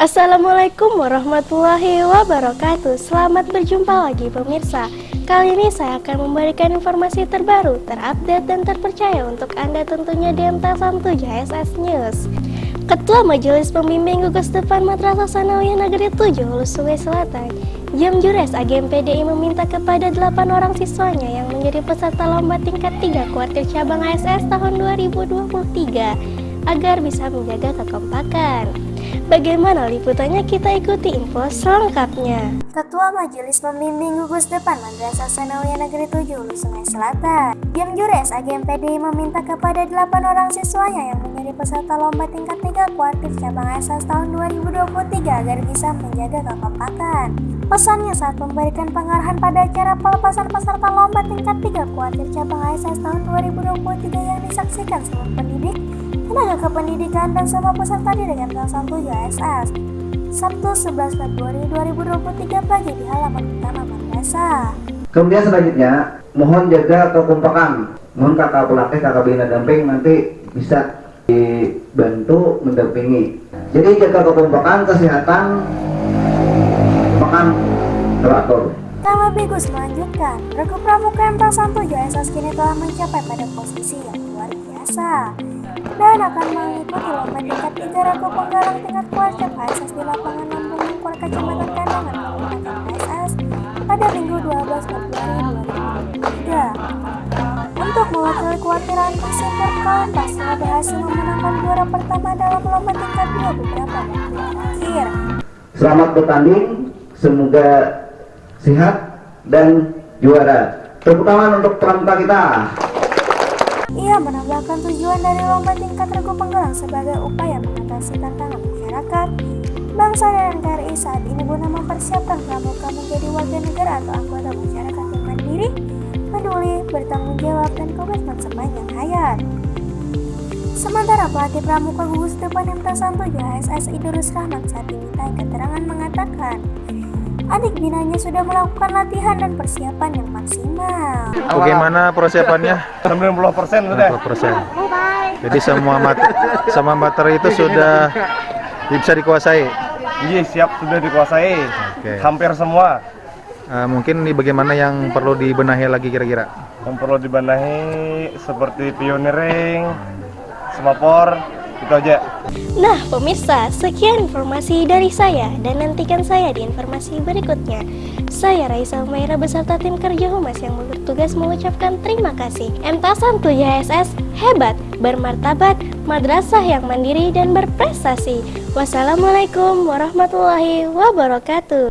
Assalamualaikum warahmatullahi wabarakatuh. Selamat berjumpa lagi pemirsa. Kali ini saya akan memberikan informasi terbaru, terupdate dan terpercaya untuk Anda tentunya di MT7 JSS News Ketua Majelis Pembimbing Gugus Depan Madrasah Sanawiyah Negeri 7 Hulu Sungai Selatan Jam Jures AGM PDI meminta kepada 8 orang siswanya yang menjadi peserta lomba tingkat 3 kuartir cabang ASS tahun 2023 agar bisa menjaga kekompakan. Bagaimana liputannya kita ikuti info selengkapnya. Ketua Majelis Pembimbing Gugus Depan Madrasah Sanawiyah Negeri 7 Hulu Sungai Selatan, Jam Jures AGM PDI meminta kepada 8 orang siswanya yang menjadi peserta lomba tingkat 3 kuartif cabang ASAS tahun 2023 agar bisa menjaga kekompakan. Pesannya saat memberikan pengarahan pada acara pelepasan peserta lomba tingkat 3 kuartif cabang ASAS tahun 2023 yang disaksikan seluruh pendidik tenaga kependidikan dan semua peserta didik kelas 1 JSS Sabtu 11 Februari 2023 pagi di halaman utama madrasah. Kemudian selanjutnya, mohon jaga kekompakan. Mohon kakak pelatih, kakak bina damping nanti bisa dibantu mendampingi. Jadi jaga kekompakan, kesehatan, makan teratur. Tama Bigus melanjutkan, Regu Pramuka MT 1 JSS kini telah mencapai pada posisi yang luar biasa dan akan mengikuti lomba tingkat 3 Ragu Penggalang tingkat kuarter PSS di lapangan Lampung Mungkur Kecamatan Kandangan Kabupaten PSS pada Minggu 12 Februari 2023. Untuk mewakili kuartiran Persipur Kalentas telah berhasil memenangkan juara pertama dalam lomba tingkat 2 beberapa waktu terakhir. Selamat bertanding, semoga sehat dan juara. Tepuk tangan untuk pramuka kita. Ia menambahkan tujuan dari lomba tingkat regu penggelang sebagai upaya mengatasi tantangan masyarakat, bangsa dan NKRI saat ini guna mempersiapkan pramuka menjadi warga negara atau anggota masyarakat yang mandiri, peduli, bertanggung jawab, dan komitmen sepanjang hayat. Sementara pelatih pramuka gugus depan MT 1 JHSS Idrus Rahmat saat dimintai keterangan mengatakan, adik binanya sudah melakukan latihan dan persiapan yang maksimal. Bagaimana persiapannya? 90 persen sudah. 90 persen. Jadi semua mat semua materi itu sudah bisa dikuasai. Iya siap sudah dikuasai. Oke. Hampir semua. Eh, mungkin nih bagaimana yang perlu dibenahi lagi kira-kira? Yang perlu dibenahi seperti pioneering, semapor, itu aja. Nah, pemirsa, sekian informasi dari saya dan nantikan saya di informasi berikutnya. Saya Raisa Umaira beserta tim kerja Humas yang bertugas mengucapkan terima kasih. 1 YSS hebat, bermartabat, madrasah yang mandiri dan berprestasi. Wassalamualaikum warahmatullahi wabarakatuh.